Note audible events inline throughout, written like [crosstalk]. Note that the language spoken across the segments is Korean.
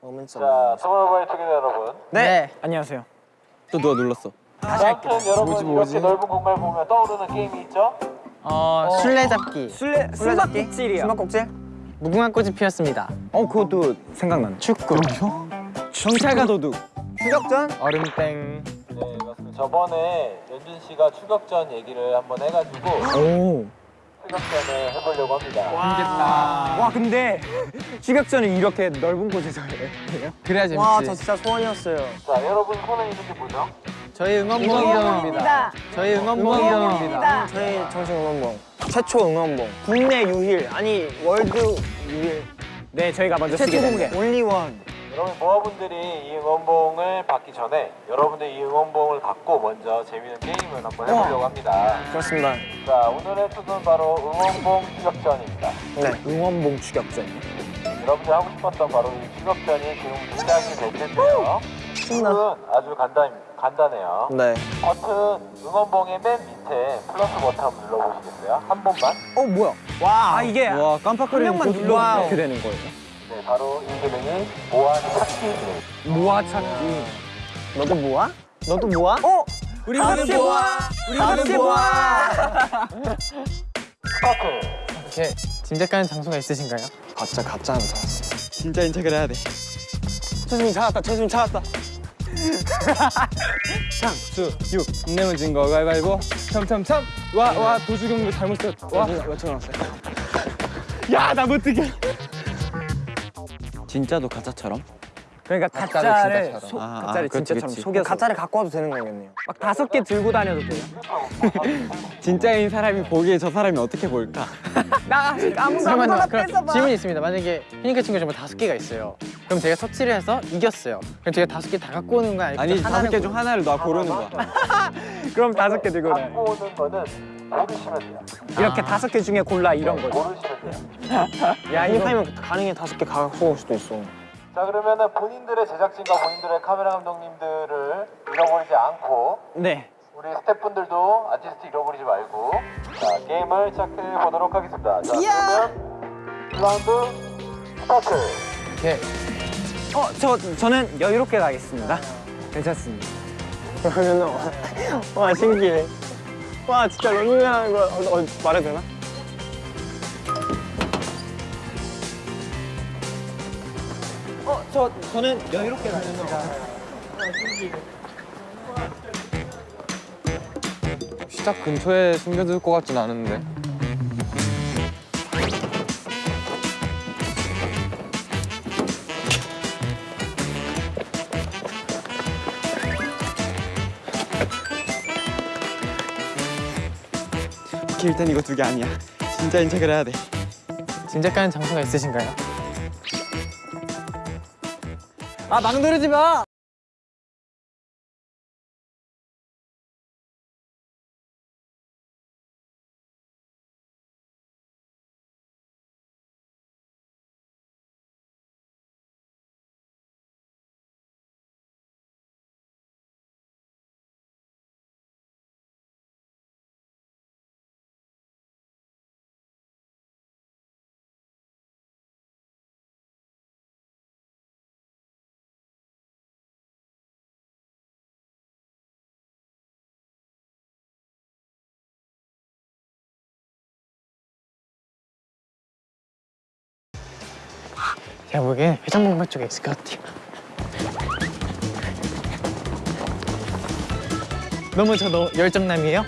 자, 투모로우바이투게더 여러분. 네. 안녕하세요. 또 누가 눌렀어? 아무튼 여러분 이렇게 넓은 공간을 보면 떠오르는 게임이 있죠? 어, 술래잡기. 술래 숨바꼭질이야. 숨바꼭질? 무궁화 꽃이 피었습니다. 어 그것도 생각난다. 축구. 경찰과 도둑 추격전? 얼음땡 네, 맞습니다. 저번에 연준 씨가 추격전 얘기를 한번 해가지고 오. 추격전을 해보려고 합니다. 와 근데 추격전을 이렇게 넓은 곳에서 해요? 그래야 재밌지 와, 저 진짜 소원이었어요. 자, 여러분 손에 있는 게 뭐죠? 저희 응원봉입니다. 저희 응원봉입니다. 저희 정식 응원봉. 최초 응원봉. 국내 유일, 아니 월드 유일. 네 저희가 먼저 쓰게 최초 됩니다. 공개. 올리원. 여러분 모아분들이 이 응원봉을 받기 전에 여러분들 이 응원봉을 갖고 먼저 재밌는 게임을 한번 해보려고 합니다. 그렇습니다. 자, 오늘의 투는 바로 응원봉 추격전입니다. 네. 응원봉 추격전. 여러분들 하고 싶었던 바로 이 추격전이 지금 시작이 될 텐데요. 신나. 룰은 아주 간단, 간단해요. 네. 버튼 응원봉의 맨 밑에 플러스 버튼 한번 눌러보시겠어요? 한 번만. 어, 뭐야? 와 아, 이게 와 깜빡거리는 한 명만 곳- 눌러도 이렇게 되는 거예요. 네, 바로 이 기능이 모아 찾기. 모아 찾기. 너도 모아? 너도 모아? 어? 우리 같이 모아! 우리 같이 모아! 스타트! 이렇게 짐작가는 장소가 있으신가요? 가짜 가짜 하나 찾았어. 진짜인 척을 해야 돼 최수민 찾았다. 최수민 찾았다. 상 수육 내면 진거 가위바위보 참참참 와 와 도주경비 잘못 썼 와 맞춰놨어요. 야나 못 뛰게 진짜도 가짜처럼? 그러니까 가짜를 가짜를 진짜처럼. 속 아, 아, 가짜를 그치, 진짜처럼 그치. 속여서 가짜를 갖고 와도 되는 거겠네요. 막 다섯 개 들고 다녀도 돼요. [laughs] 진짜인 사람이 보기에 저 사람이 어떻게 볼까? [laughs] 나 아무도 잠깐만요. 그럼 질문이 있습니다. 만약에 피니크 친구 정말 다섯 개가 있어요. 그럼 제가 터치를 해서 이겼어요. 그럼 제가 다섯 개 다 갖고 오는 거 아니면 아니 다섯 개 중 하나를 너 고르는 거야 [laughs] 그럼 다섯 개 들고 다녀. 갖고 오는 거는 고르시면 돼요. 이렇게 다섯 개 중에 골라 이런 거. 고르시면 돼요. 야, 이거 하면 가능해 다섯 개 갖고 올 수도 있어. 자, 그러면은 본인들의 제작진과 본인들의 카메라 감독님들을 잃어버리지 않고 네. 우리 스태프분들도 아티스트 잃어버리지 말고 자, 게임을 시작해 보도록 하겠습니다. 자, 그러면 1라운드 스타트! 어, 저 저는 여유롭게 가겠습니다. 괜찮습니다. [laughs] 그러면은 와 신기해. 와 진짜 런닝하는 거 어, 어, 말해도 되나? 어, 저 저는 여유롭게 가겠습니다. 시작 근처에 숨겨둘 것 같진 않은데 오케이 일단 이거 두 개 아니야 진짜인 척을 해야 돼 짐작가는 장소가 있으신가요? 아 망설이지 마! 제가 보기엔 회전목마 쪽에 있을 것 같아요. 너무 저 너, 열정남이에요?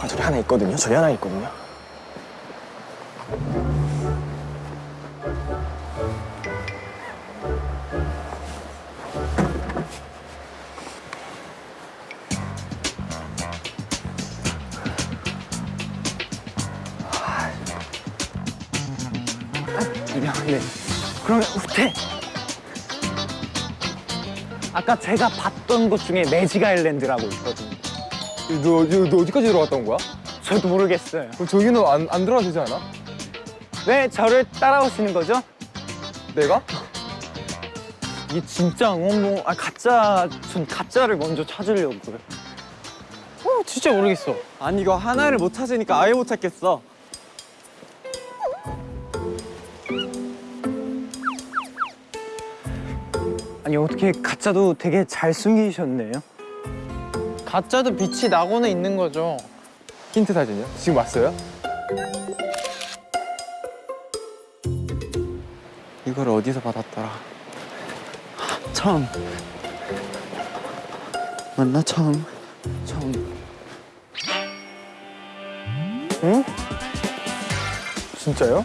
아, 저기 하나 있거든요. 저기 하나 있거든요. 제가 봤던 곳 중에 매직 아일랜드라고 있거든요. 너, 너, 너 어디까지 들어갔다 온 거야? 저도 모르겠어요. 그럼 저기는 안, 안 들어가도 되지 않아? 왜 저를 따라오시는 거죠? 내가? 이게 진짜 응원봉 아 가짜 전 가짜를 먼저 찾으려고요. 어 진짜 모르겠어. 아니 이거 하나를 못 찾으니까 아예 못 찾겠어. 아니 어떻게 가짜도 되게 잘 숨기셨네요. 가짜도 빛이 나고는 있는 거죠. 힌트 사진이요? 지금 왔어요? 이걸 어디서 받았더라? 처음. 맞나 처음? 처음. 진짜요?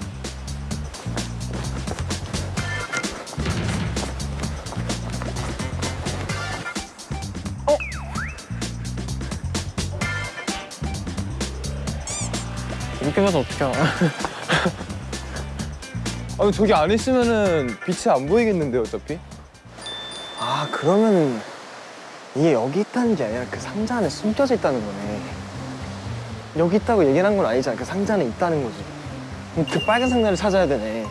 이렇게 봐서 어떻게 알아? [laughs] 아니 저기 안 있으면은 빛이 안 보이겠는데 어차피? 아 그러면 이게 여기 있다는 게 아니라 그 상자 안에 숨겨져 있다는 거네. 여기 있다고 얘기를 한건 아니잖아. 그 상자 안에 있다는 거지. 그럼 그 빨간 상자를 찾아야 되네.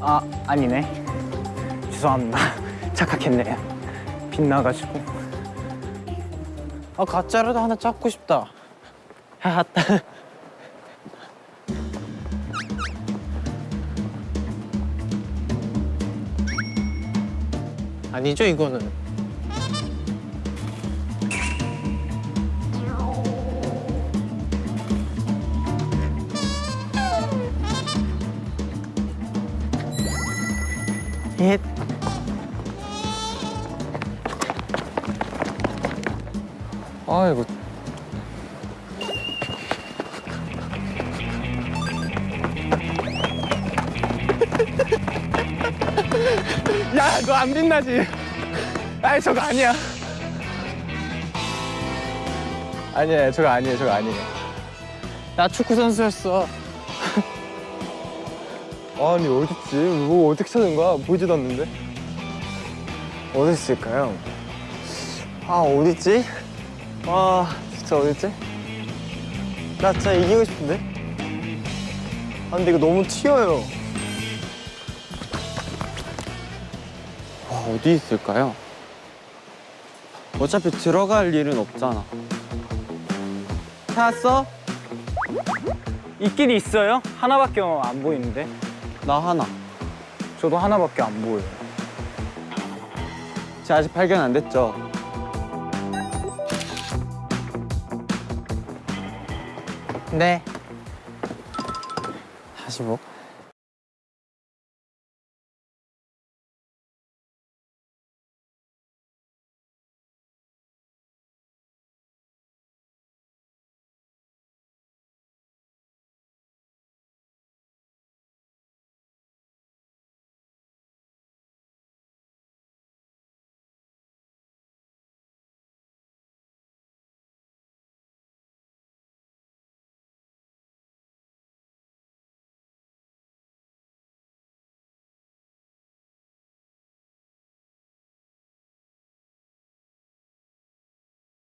아 아니네. 죄송합니다. 착각했네요. 빛나가지고. 아 가짜라도 하나 찾고 싶다. 하하따. 아니죠 이거는. 예. 아 이거 야 너 안 빛나지? 아니 저거 아니야 아니야 저거 아니에요 저거 아니에요 나 축구 선수였어. [laughs] 아니 어딨지 뭐 어떻게 찾은 거야 보이지도 않는데 어디 있을까요? 아 어딨지? 와 진짜 어딨지? 나 진짜 이기고 싶은데? 아 근데 이거 너무 튀어요 와, 어디 있을까요? 어차피 들어갈 일은 없잖아. 찾았어? 있긴 있어요? 하나밖에 안 보이는데 나 하나. 저도 하나밖에 안 보여요 제 아직 발견 안 됐죠? 네. 45.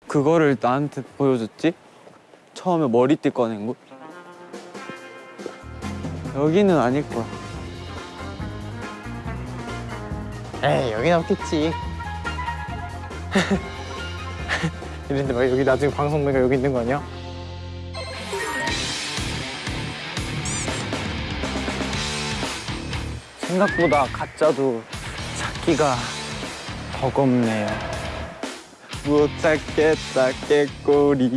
그거를 나한테 보여줬지? 처음에 머리띠 꺼낸 곳? 여기는 아닐 거야. 에이 여긴 없겠지. [laughs] 이런데 막 여기 나중에 방송 보니까 여기 있는 거 아니야? 생각보다 가짜도 찾기가 버겁네요 못 찾겠다 깨꼬리.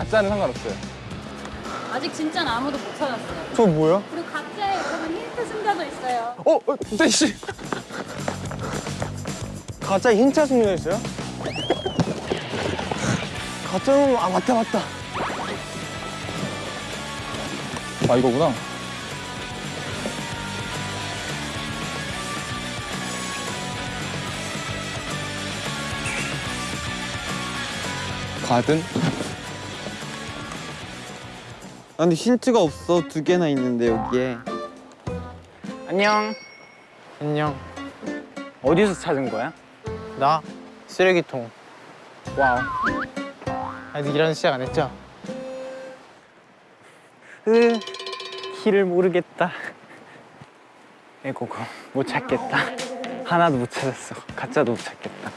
가짜는 상관없어요. 아직 진짜는 아무도 못 찾았어요. 저 뭐야? 그리고 가짜에 여러분 힌트 숨겨져 있어요. 어, 어, 진짜 씨. 가짜 흰자 숨겨 있어요? 가짜는 아 맞다 맞다. 아 이거구나. 가든 아, 근데 힌트가 없어. 두 개나 있는데 여기에. 안녕. 안녕. 어디서 찾은 거야? 나 쓰레기통. Wow. 아직 이런 시작 안 했죠? 으, 길을 모르겠다. 에고고 못 찾겠다. 하나도 못 찾았어. 가짜도 못 찾겠다.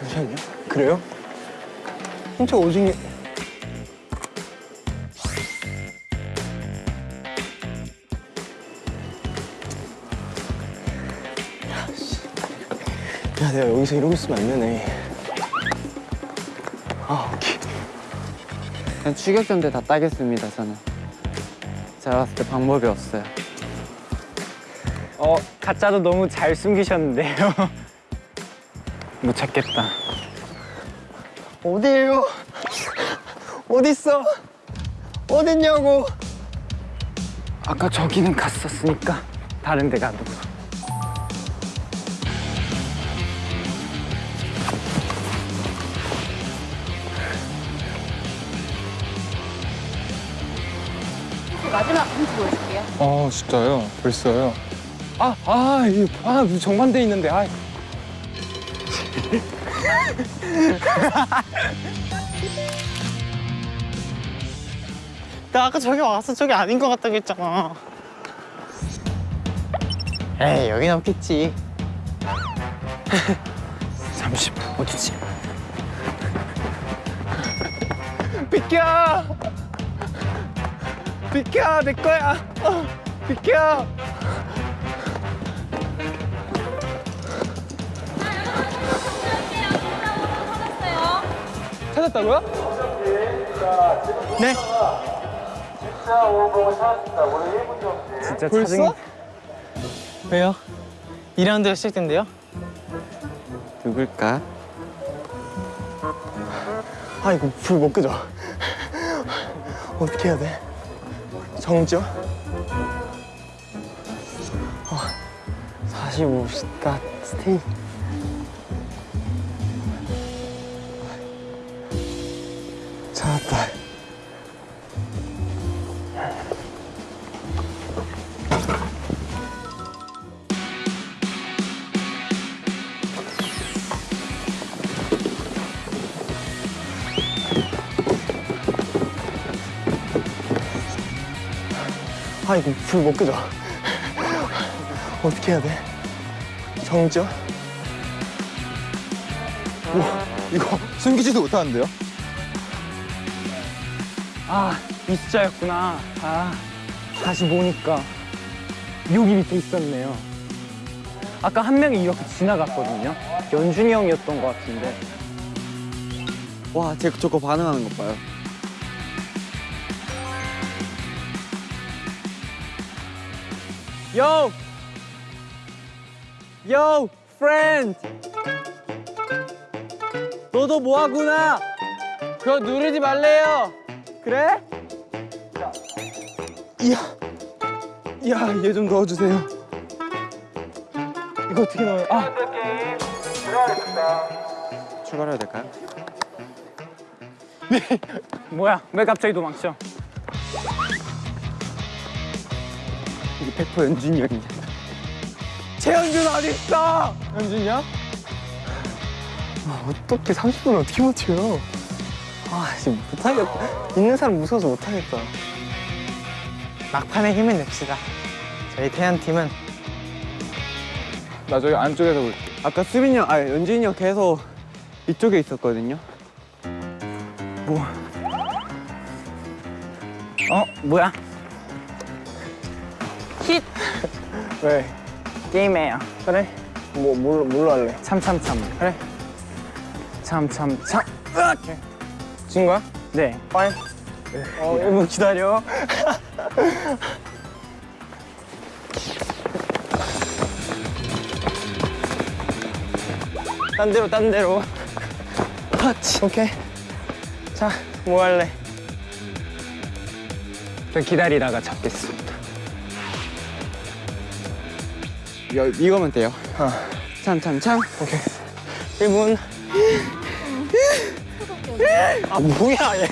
잠시만요. 그래요? 흰자 오징이 야, 내가 여기서 이러고 있으면 안 되네. 아, 오케이. 그냥 추격전대 다 따겠습니다, 저는. 제가 봤을 때 방법이 없어요. 어, 가짜도 너무 잘 숨기셨는데요. [laughs] 못 찾겠다. 어디에요? 어딨어? 어딨냐고? 아까 저기는 갔었으니까 다른 데 가도. 아 진짜요? 벌써요? 아, 아, 이, 아, 정반대 있는데, 아. [laughs] 나 아까 저기 왔어. 저기 아닌 것 같다고 했잖아. 에이, 여긴 없겠지. [laughs] 잠시 어디지? 비켜! 비켜! 내 거야! 어, 비켜! 찾았다고요? 네? 진짜 찾았습니다. 오늘 1분 정지. 진짜 벌써? 찾은 왜요? 2라운드가 시작된대요? 누굴까? 아, 이거 불못 끄죠? 어떻게 해야 돼? 정지요? 어, 45 스타 스테이. 불 못 끄죠? 어떻게 해야 돼? 정지요? 이거 숨기지도 못하는데요? 아, 이 숫자였구나. 아, 다시 보니까 여기 밑에 있었네요. 아까 한 명이 이렇게 지나갔거든요. 연준이 형이었던 것 같은데. 와, 제 저거 반응하는 것 봐요. Yo! Yo, friend! 너도 뭐하구나? 그거 누르지 말래요. 그래? 이야, 야, 얘 좀 넣어주세요. 이거 어떻게 넣어요? 아. 출발해도 될까요? [laughs] 뭐야? 왜 갑자기 도망쳐? 100% 연준이 형이야. 최현준 어딨어? 현준이야? 아, 어떻게 30분 어떻게 버텨요? 아, 지금 못하겠다. 있는 사람 무서워서 못하겠다. 막판에 힘을 냅시다. 저희 태연 팀은 나 저기 안쪽에서 볼게. 아까 수빈이 형, 아 연준이 형 계속 이쪽에 있었거든요. 어 뭐야? 힛 왜? 게임해요. 그래? 뭐, 뭘로, 뭘로 할래? 참참참. 그래? 참참참. 으악! 진 거야? 네. 파인. 어, 1분 기다려. [laughs] 딴 데로, 딴 데로. 하치. 오케이. 자, 뭐 할래? 저 기다리다가 잡겠습 여, 이거면 돼요. 어. 참참참. 오케이. 1분. 아, 뭐야, 얘.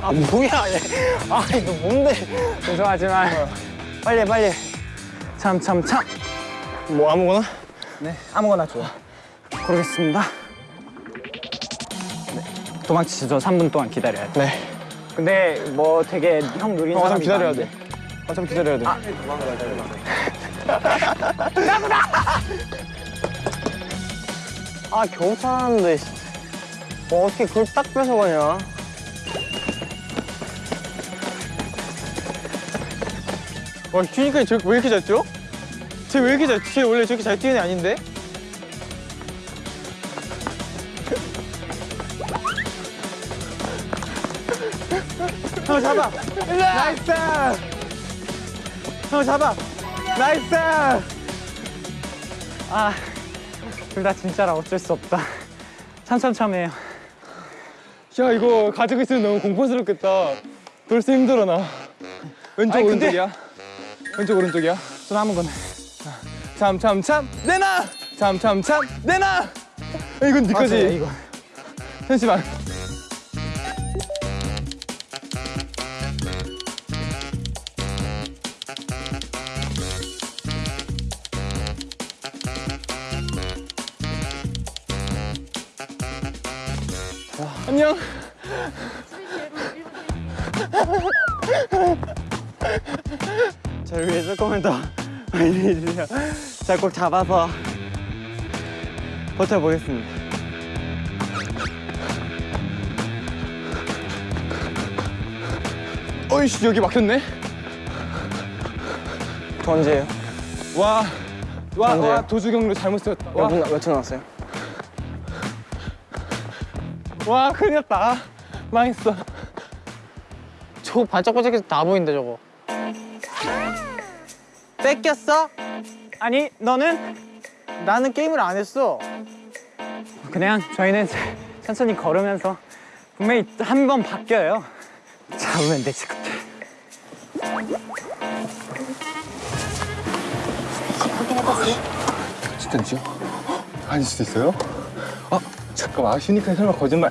아, 뭐야, 얘. 아, 이거 뭔데? 죄송하지만 빨리 해, 빨리 해. 참참 참. 뭐, 아무거나? 네, 아무거나 줘. 고르겠습니다. 네, 도망치죠. 3분 동안 기다려야 돼. 네. 근데 뭐 되게 형 어, 사람이 어차피 기다려야 많은데. 돼. 어차피 기다려야 돼. 아, 겨우 찾았는데. 뭐 어떻게 그걸 딱 뺏어가냐? 와 뛰니까 쟤 왜 이렇게 잘 뛰어? 쟤 왜 이렇게 잘? 쟤 원래 저렇게 잘 뛰는 애 아닌데? [laughs] 형 잡아. Nice. 형 잡아. Nice. 아, 둘 다 진짜라 어쩔 수 없다. 참참참해요. 야 이거 가지고 있으면 너무 공포스럽겠다. 벌써 힘들어 나. 왼쪽 아니, 근데- 오른쪽이야? 왼쪽 오른쪽이야? 손 아무거나. 참참참 내놔. 참참참 내놔. 아, 이건 네 거지. 맞아요, 이거. 잠시만. 안녕. 저를 위해 조금만 더 많이 해주세요. 자, 꼭 잡아서 버텨보겠습니다. 어이씨 여기 막혔네. 저 언제예요? 와. 와? 와 도주 경로 잘못 썼다. 와, 몇 분, 며칠 남았어요? 와 큰일 났다. 망했어. 저거 반짝반짝해서 다 보인다 저거. 뺏겼어? 아니 너는 나는 게임을 안 했어. 그냥 저희는 천천히 걸으면서 분명히 한 번 바뀌어요. 잡으면 되지 그때. 진짜지요? 아닐 수도 있어요? 아 잠깐만 아쉬우니까 설마 거짓말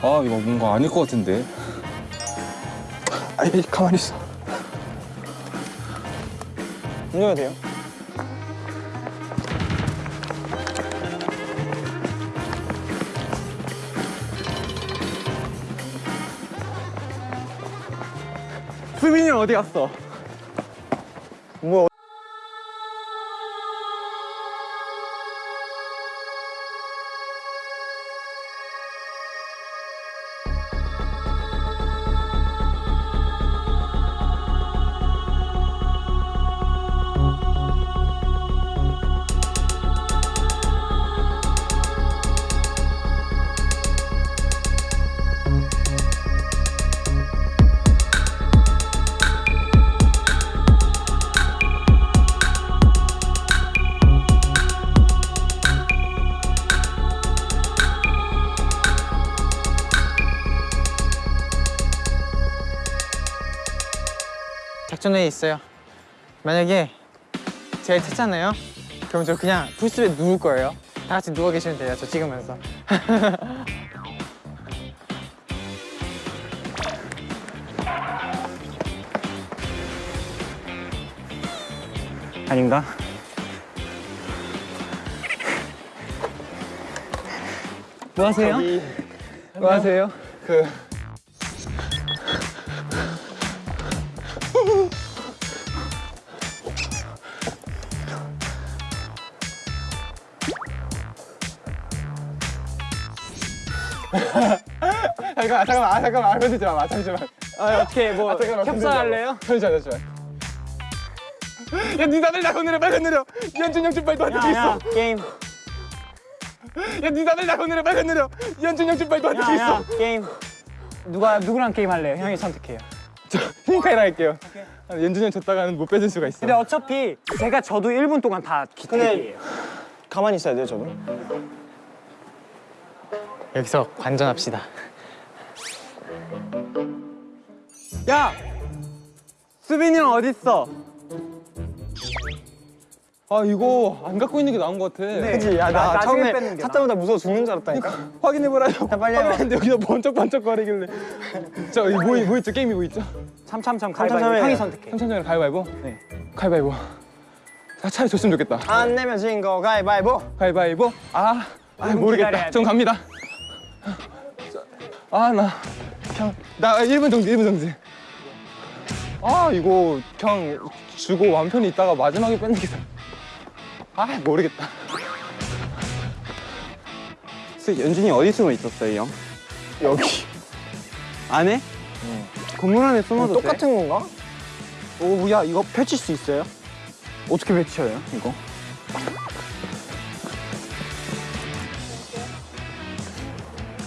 아 이거 뭔가 아닐 것 같은데 아이 가만히 있어? 수빈이 형 어디 갔어? 작전에 있어요. 만약에 제가 찾잖아요. 그럼 저 그냥 풀숲에 누울 거예요. 다 같이 누워 계시면 돼요. 저 찍으면서. [laughs] 아닌가? 뭐 하세요? 뭐 하세요? 그 잠깐만 잠깐만 아 잠깐만 아 건들지 마 잠시만 아, 어떻게 뭐 아, 잠깐만, 협상할래요? 잠시만 잠시만 야 니 다들 나 건드려 빨리 건드려 연준 형좀 빨리 도와줄 수 있어 게임. 야 니 다들 나 오늘은 빨리 내려 연준 형준 너한테 야, 야, 있어 게임. 누가 누구랑 게임 할래요? 형이 선택해요. 저 히카이랑 할게요 아, 연준 형 졌다가는 못 뺏을 수가 있어 근데 어차피 제가 저도 1분 동안 다 기대기예요. 가만히 있어야 돼요, 저도. 여기서 관전합시다. 야! 수빈이 형 어딨어? 아 이거 안 갖고 있는 게 나은 것 같아 그치? 야, 나, 나- 처음에 뺏는 게 찾자마자 무서워 죽는 줄 알았다니까. [laughs] 확인해보라요 빨리 해봐. 확인했는데 여기서 번쩍번쩍거리길래 저 이거 뭐, 뭐 있죠? 게임이 뭐 있죠? 참참참. 가위바위보 형이 선택해. 삼천장에 가위바위보? 네. 가위바위보 아 차라리 졌으면 좋겠다 안 내면 진거 가위바위보. 가위바위보 아, 아 모르겠다. 전 갑니다 아나 그냥 나 1분 정지 1분 정지 아 이거 그냥 주고 완편히 있다가 마지막에 뺏는 게 아 모르겠다 연준이 어디 숨어 있었어요, 형? 여기. 안에? 건물 안에 숨어도 돼? 똑같은 건가? 오, 야 이거 펼칠 수 있어요? 어떻게 펼쳐요? 이거?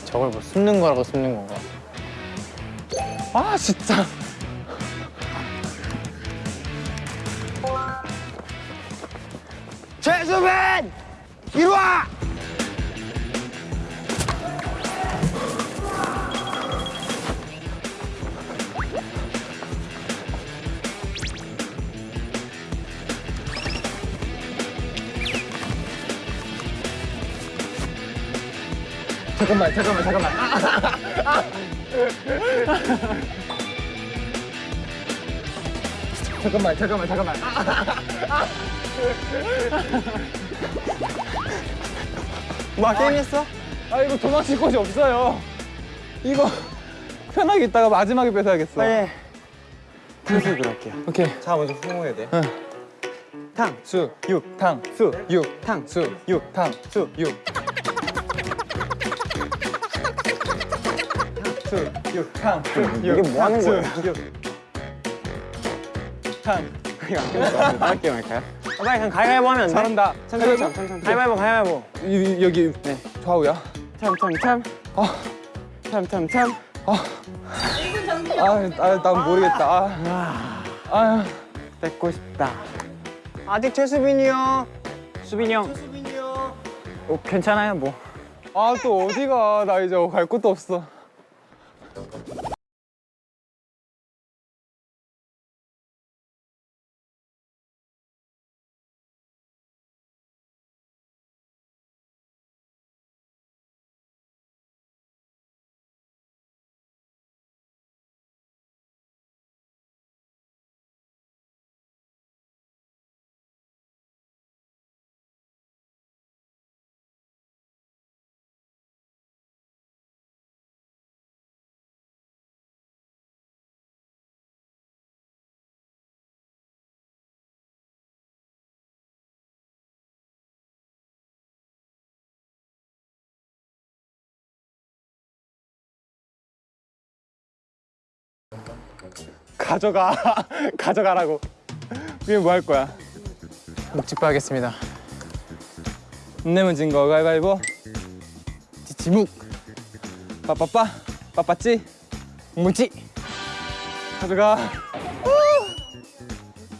저걸 뭐 숨는 거라고 숨는 건가? 아 진짜 최수빈! 이리 와! 잠깐만 잠깐만 잠깐만 [laughs] 잠깐만 잠깐만 잠깐만 [laughs] 뭐 게임했어? 아 이거 도망칠 곳이 없어요 이거 편하게 있다가 마지막에 뺏어야겠어 빨리. 탕수육으로 할게요. 오케이 자, 먼저 후공해야 돼. 탕, 수, 육, 탕, 수, 육, 탕, 수, 육, 탕, 수, 육. 수, 육, 탕, 수, 육. 이게 뭐 하는 수, 거야? 육. 탕. 다른 게임 할까요? 아, 빨리 그냥 가위바위보 하면 안 돼? 잘한다. 참참참, 참 참참. 가위바위보, 가위바위보. 이- 여기 네. 좌우야. 참참참. 아. 참참참. 아, 아, 난 모르겠다. 아, 아, 뺏고 싶다. 아직 최수빈이 형. 수빈이 형, 수빈이 형. 어, 괜찮아요 뭐. 아, 또 어디가? 나 이제 갈 곳도 없어. 가져가. [laughs] 가져가라고. 그게 뭐 할 거야? 묵직바 하겠습니다. 안 내면 진거 가위바위보. 지묵, 빠빠빠. 빠빠찌. 무지. 가져가.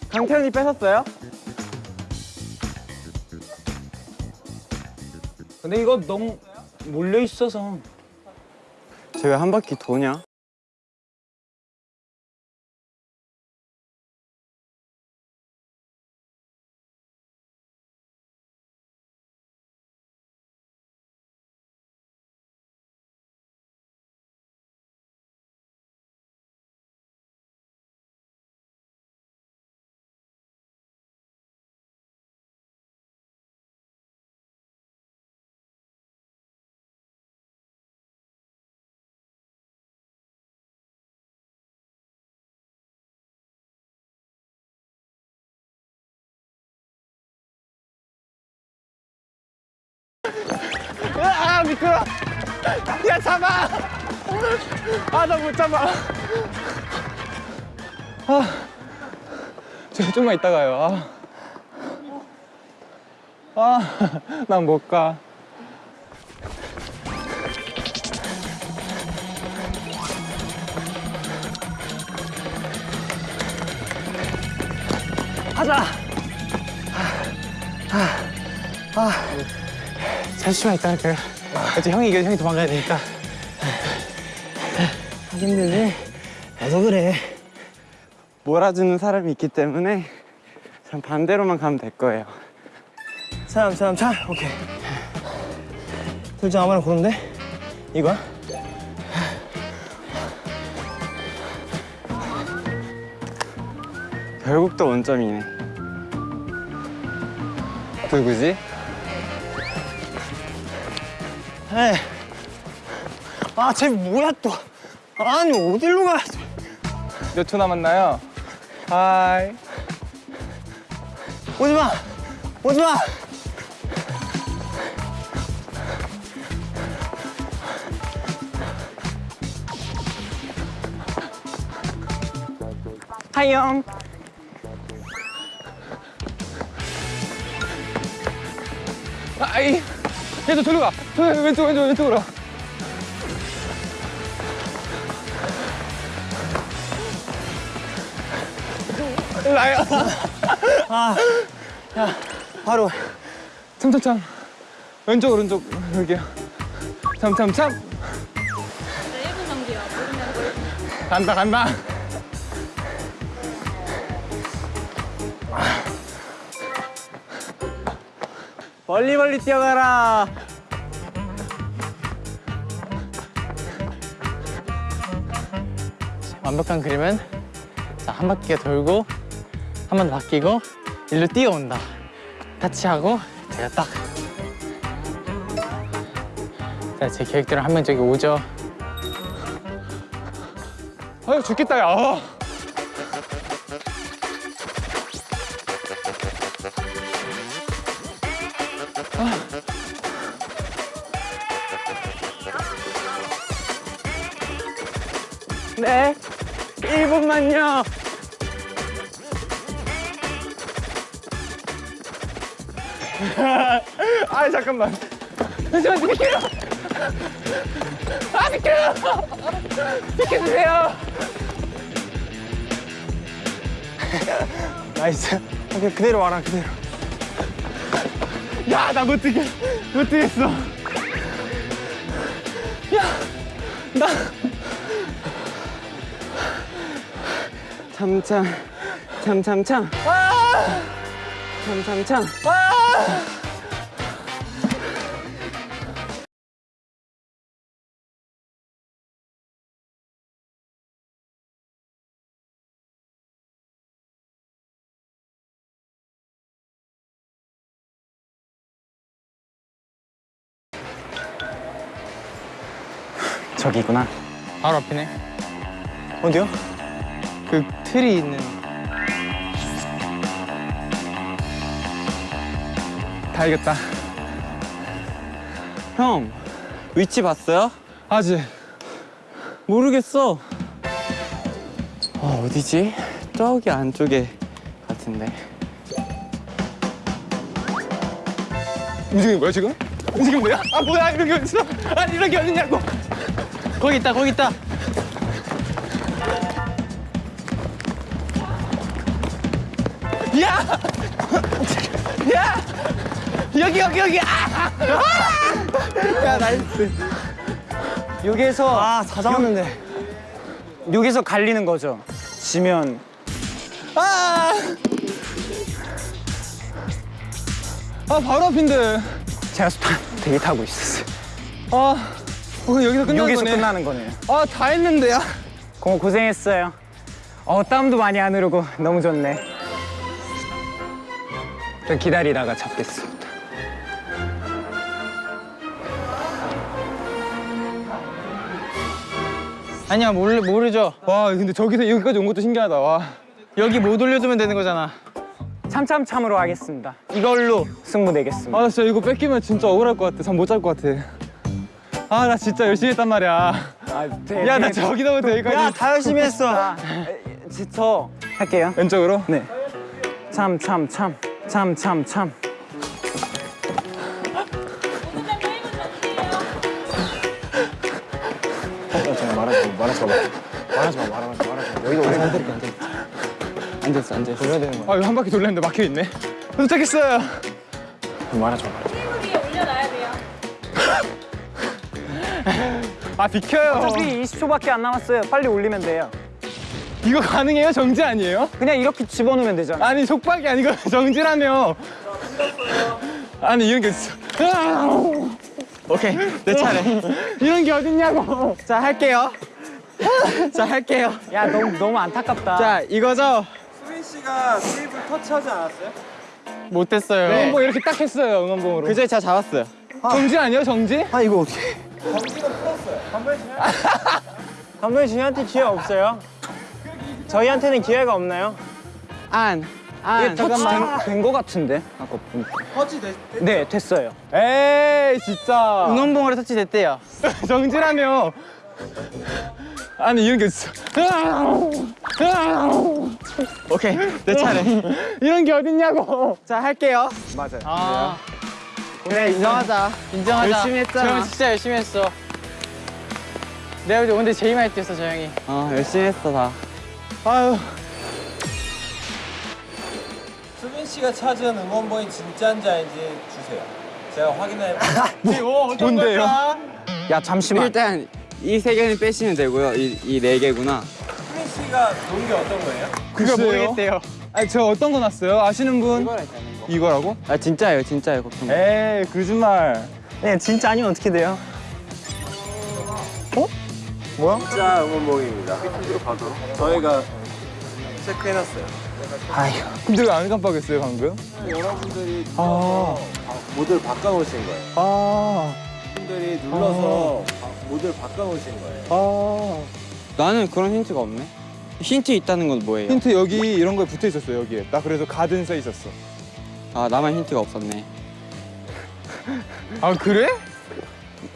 강태현이 뺏었어요? 근데 이거 너무 몰려 있어서. 쟤왜한 바퀴 도냐? 아, 아 미끄러. 야 잡아. 아 나 못 잡아. 아 저기 좀만 있다 가요. 아, 아난 못가. 가자. 아, 아. 아. 잠시만 있다 할까요? 이제 형이 이겨 형이 도망가야 되니까. 하기 힘들지? 나도 그래. 몰아주는 사람이 있기 때문에 전 반대로만 가면 될 거예요. 사람, 사람, 차. 오케이. 둘 중 아무나 고른데? 이거야? 결국 또 원점이네. 누구지? 에이. 아, 쟤 뭐야 또? 아니, 어디로 가? 몇초 남았나요? 하이. 오지 마! 오지 마! 하이 형. 얘도 저리 가. 저 왼쪽 왼쪽 왼쪽으로. 나야. 바로. 참참참. 왼쪽 오른쪽 여기요. 참참참. 네, 1분 경기요. 모르면 뭘 간다 간다. 멀리 멀리 뛰어가라. 완벽한 그림은 자, 한 바퀴가 돌고 한 번 더 바뀌고 일로 뛰어온다. 타치하고 제가 딱. 자, 제 계획대로 한 명 저기 오죠. 아유 죽겠다 야. 잠깐만. 잠시만 비켜요. 아 비켜요. 비켜주세요. Nice. 오케이, 그대로 와라, 그대로. 야 나 못 뛰겠 못 뛰겠어. 참참 참참참. 참참참. 저기구나. 바로 앞이네. 어디요? 그 틀이 있는. 다 이겼다. 형 위치 봤어요? 아직. 모르겠어. 아 어디지? 저기 안쪽에 같은데. 움직이는 거야 지금? 움직이면 돼요? 아 뭐야 이런 게 어딨어? 아니 이런 게 어딨냐고. 거기 있다, 거기 있다. 야! [laughs] 야! 여기 여기 여기! 아! 야, nice. 여기에서 아, 다 잡았는데. 여기서 갈리는 거죠. 지면 아! 아 바로 앞인데. 제가 스타 되게 타고 있었어요. 아, 어, 여기서 끝나는 여기서 거네. 끝나는 거네요. 아, 다 했는데요. 고 고생했어요. 어 땀도 많이 안 흐르고 너무 좋네. 저 기다리다가 잡겠습니다. 아니야 모르 모르죠. 와, 근데 저기서 여기까지 온 것도 신기하다. 와. 여기 못 올려두면 되는 거잖아. 참참참으로 하겠습니다. 이걸로 승부 내겠습니다. 아, 나 진짜 이거 뺏기면 진짜 억울할 것 같아. 잠못잘 것 같아. 아, 나 진짜 열심히 했단 말이야. 아, 야, 나 저기서부터 여기까지. 야, 다 열심히 했어. 아, 저- 저 할게요. 왼쪽으로? 네. 참 참 참 참 참 참. 어, 제가 말하지 마, 말하지 마. 말하지 마, 말하지 마, 말하지 마. 여기가 우리 안 되니까, 안 되니까. 앉았어 앉았어. 돌려야 되는 거야 아 이거 한 바퀴 돌렸는데 막혀 있네. 도착했어요. 말하지 마 테이블 위 아 비켜요. 어차피 20초밖에 안 남았어요. 빨리 올리면 돼요. 이거 가능해요? 정지 아니에요? 그냥 이렇게 집어넣으면 되잖아. 아니 속박이 아니고 [laughs] 정지라며. 아니 이런 게 있어. 오케이 내 차례. 이런 게 어딨냐고. 자 할게요. 자 할게요. 야 너무 너무 안타깝다. 자 이거죠. 수빈 씨가 테이블 터치하지 않았어요? 못했어요. 응원봉 이렇게 딱 했어요 응원봉으로. 그제 제가 잡았어요. 정지 아니에요 정지? 아 이거 어떻게 감독님 저희한테 기회 없어요? 저희한테는 기회가 없나요? 안. 안. 잠깐만 된거 같은데 아까 보니까. 터치 됐네 됐어요. 에이 진짜. 응원봉으로 터치 됐대요. [laughs] 정지라며. 아니 이런 게 있어. 오케이 내 차례. [laughs] 이런 게 어딨냐고. 자 할게요. 맞아요. 아 그래 인정하자. 인정하자. 열심히 했잖아. 저 형 진짜 열심히 했어. 내가 오늘 제일 많이 뛰었어, 저 형이. 어 열심히 했어 다. 아유. 수빈 씨가 찾은 응원봉이 진짜인지 아닌지 주세요. 제가 확인해. 뭔데요? 야 잠시만. 일단 이 세 개는 빼시면 되고요. 이이네 개구나. 수빈 씨가 놓은 게 어떤 거예요? 그거 모르겠대요. 아니 저 어떤 거 났어요? 아시는 분? 이거라고? 아 진짜예요 진짜예요 걱정. 마. 에이 거짓말. 네 진짜 아니면 어떻게 돼요? 어? 뭐야? 진짜 응원봉입니다. 저희가 체크해놨어요. 아휴 근데 왜 안 깜빡했어요 방금? 여러분들이 아. 모드를 바꿔놓으신 거예요. 아. 분들이 눌러서 바- 모드를 바꿔놓으신 거예요. 아. 나는 그런 힌트가 없네. 힌트 있다는 건 뭐예요? 힌트 여기 이런 거에 붙어 있었어 여기에. 나 그래서 가든 써 있었어. 아 나만 힌트가 없었네. 아 그래?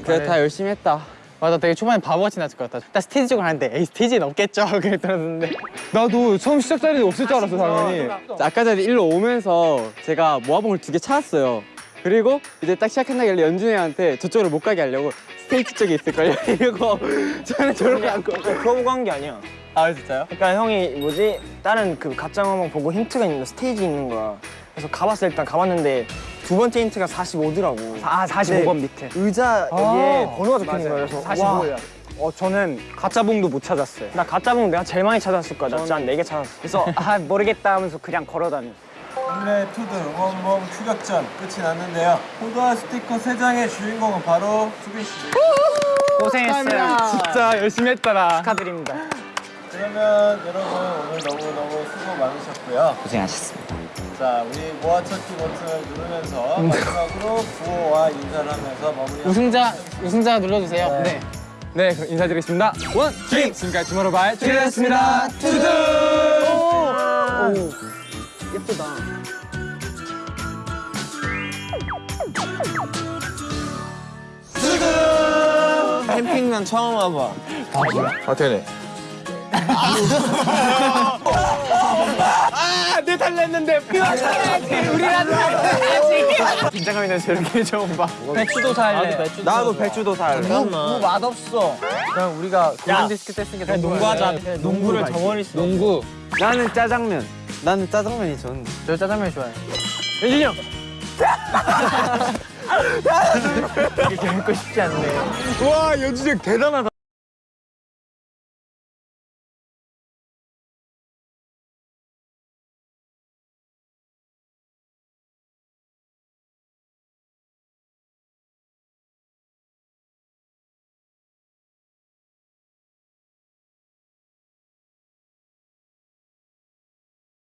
그래 다 열심히 했다. 맞아, 되게 초반에 바보같이 나왔을 것 같다. 딱 스테이지 쪽을 하는데, 에이, 스테이지는 없겠죠? [laughs] 그랬더랬는데. 나도 처음 시작 자리에 없을 줄 알았어 당연히. 아까 전에 일로 오면서 제가 모아봉을 두 개 찾았어요. 그리고 이제 딱 시작한다길래 연준이한테 저쪽으로 못 가게 하려고 스테이지 쪽에 있을걸요 [laughs] 이러고 저는 저렇게 그 앉고 그거 보고 한 게 아니야 아 진짜요? 그러니까 형이 뭐지 다른 그 가짜 응원봉 보고 힌트가 있는 거 스테이지 있는 거야 그래서 가봤어 일단 가봤는데 두 번째 힌트가 45더라고 아 45번 밑에. 의자 여기에 번호가 적혀 있는 거야 그래서 45야. 어 저는 가짜 봉도 못 찾았어요. 나 가짜 봉 내가 제일 많이 찾았을 거야 나 진짜 한 4개 찾았어 그래서 아 모르겠다 하면서 그냥 걸어다녔어. 오늘의 투드 응원봉 추격전 끝이 났는데요. 포도와 스티커 세 장의 주인공은 바로 수빈 씨. 고생했어요. 진짜 열심히 했더라. 축하드립니다. 그러면 여러분 오늘 너무너무 수고 많으셨고요. 고생하셨습니다. 자, 우리 모아찾기 버튼을 누르면서 마지막으로 구호와 인사를 하면서 마무리. 우승자, 우승자 눌러주세요. 네. 네 그럼 인사드리겠습니다. 원 드림 지금까지 주말로바의 트리였습니다. 투두. 예쁘다 캠핑난 처음 와봐 [laughs] 어떻게 돼? 긴장감이 나서 이렇게 처음 봐 배추도 살래. 나도 배추도 살뭐 맛없어. 그냥 우리가 골든 디스크 때쓴게 너무 농구하자 농구를 저버릴 수 농구. 나는 짜장면. 나는 짜장면이 좋은데. 저 짜장면 좋아해. 연준이 형 [laughs] 이렇게 뵙고 싶지 않네 와 연주적 대단하다.